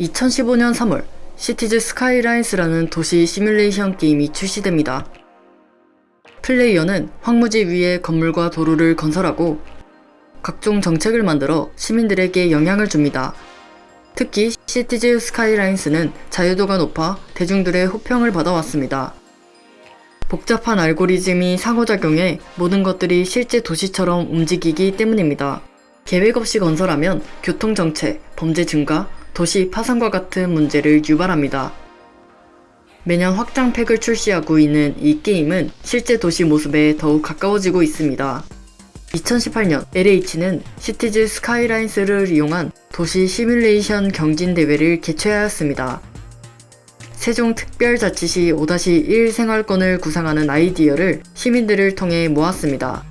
2015년 3월 Cities Skylines라는 도시 시뮬레이션 게임이 출시됩니다. 플레이어는 황무지 위에 건물과 도로를 건설하고 각종 정책을 만들어 시민들에게 영향을 줍니다. 특히 Cities Skylines는 자유도가 높아 대중들의 호평을 받아왔습니다. 복잡한 알고리즘이 상호작용해 모든 것들이 실제 도시처럼 움직이기 때문입니다. 계획 없이 건설하면 교통정체, 범죄 증가, 도시 파산과 같은 문제를 유발합니다. 매년 확장팩을 출시하고 있는 이 게임은 실제 도시 모습에 더욱 가까워지고 있습니다. 2018년 LH는 시티즈 스카이라인스를 이용한 도시 시뮬레이션 경진 대회를 개최하였습니다. 세종특별자치시 5-1 생활권을 구상하는 아이디어를 시민들을 통해 모았습니다.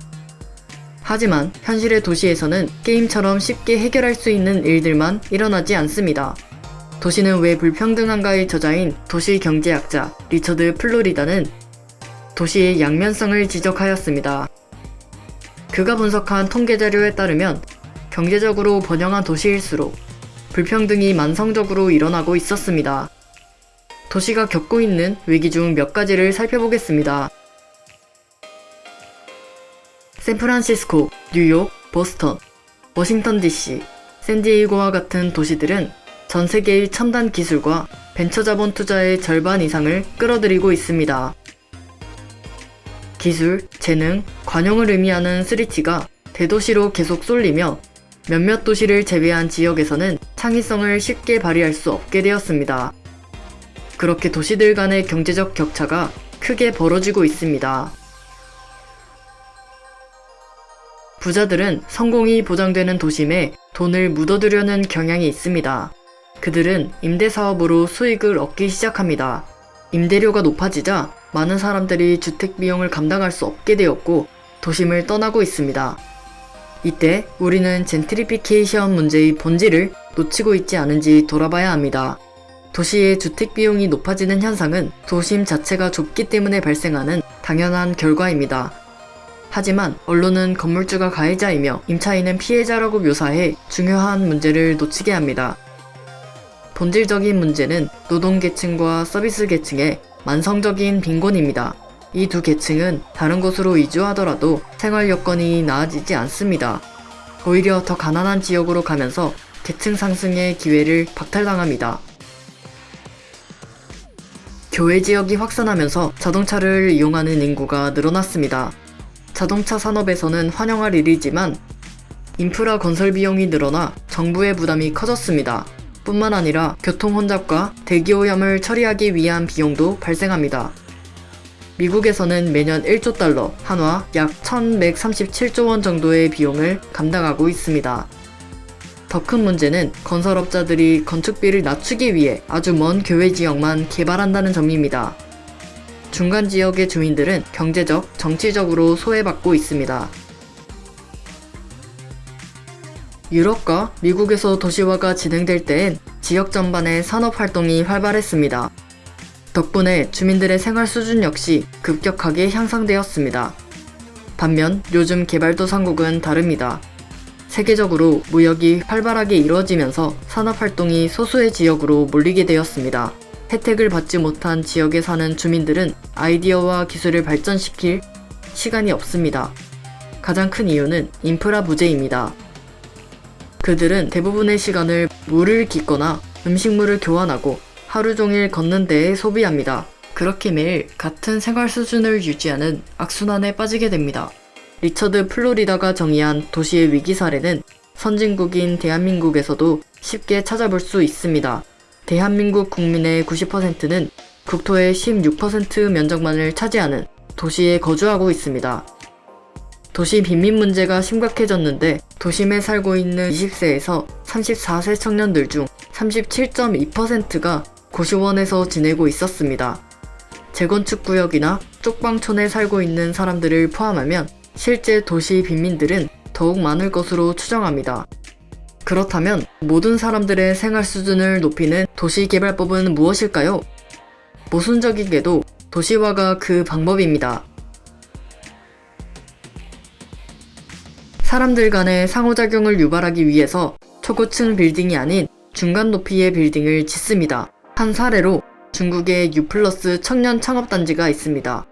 하지만 현실의 도시에서는 게임처럼 쉽게 해결할 수 있는 일들만 일어나지 않습니다. 도시는 왜 불평등한가의 저자인 도시경제학자 리처드 플로리다는 도시의 양면성을 지적하였습니다. 그가 분석한 통계자료에 따르면 경제적으로 번영한 도시일수록 불평등이 만성적으로 일어나고 있었습니다. 도시가 겪고 있는 위기 중 몇 가지를 살펴보겠습니다. 샌프란시스코, 뉴욕, 보스턴, 워싱턴 DC, 샌디에이고와 같은 도시들은 전 세계의 첨단 기술과 벤처 자본 투자의 절반 이상을 끌어들이고 있습니다. 기술, 재능, 관용을 의미하는 3T가 대도시로 계속 쏠리며 몇몇 도시를 제외한 지역에서는 창의성을 쉽게 발휘할 수 없게 되었습니다. 그렇게 도시들 간의 경제적 격차가 크게 벌어지고 있습니다. 부자들은 성공이 보장되는 도심에 돈을 묻어두려는 경향이 있습니다. 그들은 임대사업으로 수익을 얻기 시작합니다. 임대료가 높아지자 많은 사람들이 주택 비용을 감당할 수 없게 되었고 도심을 떠나고 있습니다. 이때 우리는 젠트리피케이션 문제의 본질을 놓치고 있지 않은지 돌아봐야 합니다. 도시의 주택 비용이 높아지는 현상은 도심 자체가 좁기 때문에 발생하는 당연한 결과입니다. 하지만 언론은 건물주가 가해자이며 임차인은 피해자라고 묘사해 중요한 문제를 놓치게 합니다. 본질적인 문제는 노동계층과 서비스 계층의 만성적인 빈곤입니다. 이 두 계층은 다른 곳으로 이주하더라도 생활 여건이 나아지지 않습니다. 오히려 더 가난한 지역으로 가면서 계층 상승의 기회를 박탈당합니다. 교외 지역이 확산하면서 자동차를 이용하는 인구가 늘어났습니다. 자동차 산업에서는 환영할 일이지만 인프라 건설 비용이 늘어나 정부의 부담이 커졌습니다. 뿐만 아니라 교통 혼잡과 대기오염을 처리하기 위한 비용도 발생합니다. 미국에서는 매년 1조 달러, 한화 약 1137조 원 정도의 비용을 감당하고 있습니다. 더 큰 문제는 건설업자들이 건축비를 낮추기 위해 아주 먼 교외 지역만 개발한다는 점입니다. 중간 지역의 주민들은 경제적, 정치적으로 소외받고 있습니다. 유럽과 미국에서 도시화가 진행될 때엔 지역 전반의 산업 활동이 활발했습니다. 덕분에 주민들의 생활 수준 역시 급격하게 향상되었습니다. 반면 요즘 개발도상국은 다릅니다. 세계적으로 무역이 활발하게 이루어지면서 산업 활동이 소수의 지역으로 몰리게 되었습니다. 혜택을 받지 못한 지역에 사는 주민들은 아이디어와 기술을 발전시킬 시간이 없습니다. 가장 큰 이유는 인프라 부재입니다. 그들은 대부분의 시간을 물을 깃거나 음식물을 교환하고 하루 종일 걷는 데에 소비합니다. 그렇게 매일 같은 생활 수준을 유지하는 악순환에 빠지게 됩니다. 리처드 플로리다가 정의한 도시의 위기 사례는 선진국인 대한민국에서도 쉽게 찾아볼 수 있습니다. 대한민국 국민의 90%는 국토의 16% 면적만을 차지하는 도시에 거주하고 있습니다. 도시 빈민 문제가 심각해졌는데 도심에 살고 있는 20세에서 34세 청년들 중 37.2%가 고시원에서 지내고 있었습니다. 재건축 구역이나 쪽방촌에 살고 있는 사람들을 포함하면 실제 도시 빈민들은 더욱 많을 것으로 추정합니다. 그렇다면 모든 사람들의 생활 수준을 높이는 도시개발법은 무엇일까요? 모순적이게도 도시화가 그 방법입니다. 사람들 간의 상호작용을 유발하기 위해서 초고층 빌딩이 아닌 중간 높이의 빌딩을 짓습니다. 한 사례로 중국의 유플러스 청년 창업단지가 있습니다.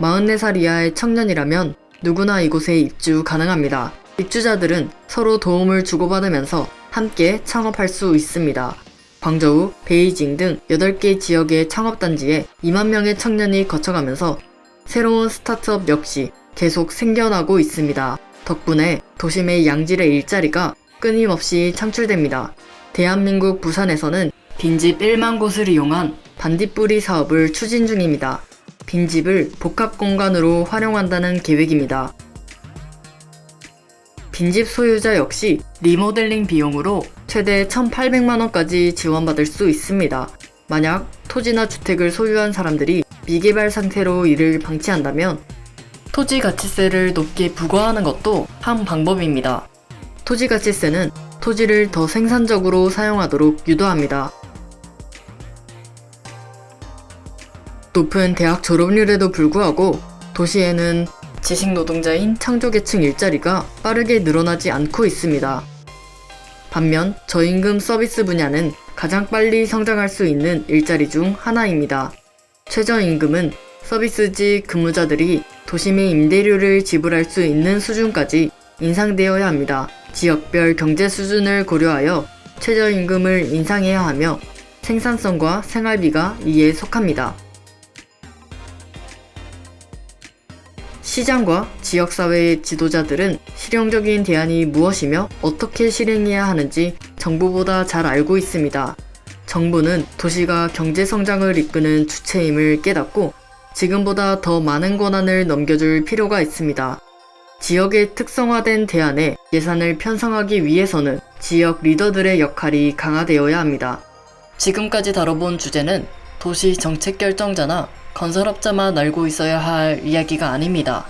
44살 이하의 청년이라면 누구나 이곳에 입주 가능합니다. 입주자들은 서로 도움을 주고받으면서 함께 창업할 수 있습니다. 광저우, 베이징 등 8개 지역의 창업단지에 2만 명의 청년이 거쳐가면서 새로운 스타트업 역시 계속 생겨나고 있습니다. 덕분에 도심의 양질의 일자리가 끊임없이 창출됩니다. 대한민국 부산에서는 빈집 1만 곳을 이용한 반딧불이 사업을 추진 중입니다. 빈집을 복합 공간으로 활용한다는 계획입니다. 빈집 소유자 역시 리모델링 비용으로 최대 1,800만원까지 지원받을 수 있습니다. 만약 토지나 주택을 소유한 사람들이 미개발 상태로 이를 방치한다면 토지 가치세를 높게 부과하는 것도 한 방법입니다. 토지 가치세는 토지를 더 생산적으로 사용하도록 유도합니다. 높은 대학 졸업률에도 불구하고 도시에는 지식 노동자인 창조계층 일자리가 빠르게 늘어나지 않고 있습니다. 반면 저임금 서비스 분야는 가장 빨리 성장할 수 있는 일자리 중 하나입니다. 최저임금은 서비스직 근무자들이 도심의 임대료를 지불할 수 있는 수준까지 인상되어야 합니다. 지역별 경제 수준을 고려하여 최저임금을 인상해야 하며 생산성과 생활비가 이에 속합니다. 시장과 지역사회의 지도자들은 실용적인 대안이 무엇이며 어떻게 실행해야 하는지 정부보다 잘 알고 있습니다. 정부는 도시가 경제성장을 이끄는 주체임을 깨닫고 지금보다 더 많은 권한을 넘겨줄 필요가 있습니다. 지역의 특성화된 대안에 예산을 편성하기 위해서는 지역 리더들의 역할이 강화되어야 합니다. 지금까지 다뤄본 주제는 도시 정책 결정자나 건설업자만 알고 있어야 할 이야기가 아닙니다.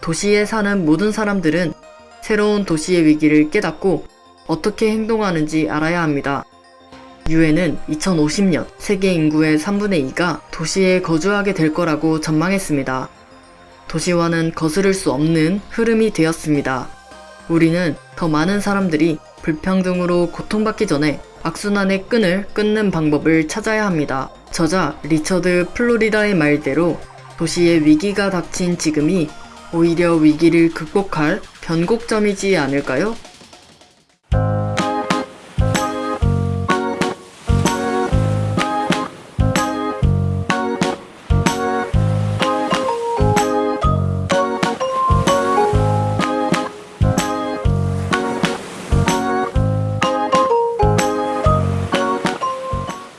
도시에 사는 모든 사람들은 새로운 도시의 위기를 깨닫고 어떻게 행동하는지 알아야 합니다. 유엔은 2050년 세계 인구의 3분의 2가 도시에 거주하게 될 거라고 전망했습니다. 도시화는 거스를 수 없는 흐름이 되었습니다. 우리는 더 많은 사람들이 불평등으로 고통받기 전에 악순환의 끈을 끊는 방법을 찾아야 합니다. 저자 리처드 플로리다의 말대로 도시의 위기가 닥친 지금이 오히려 위기를 극복할 변곡점이지 않을까요?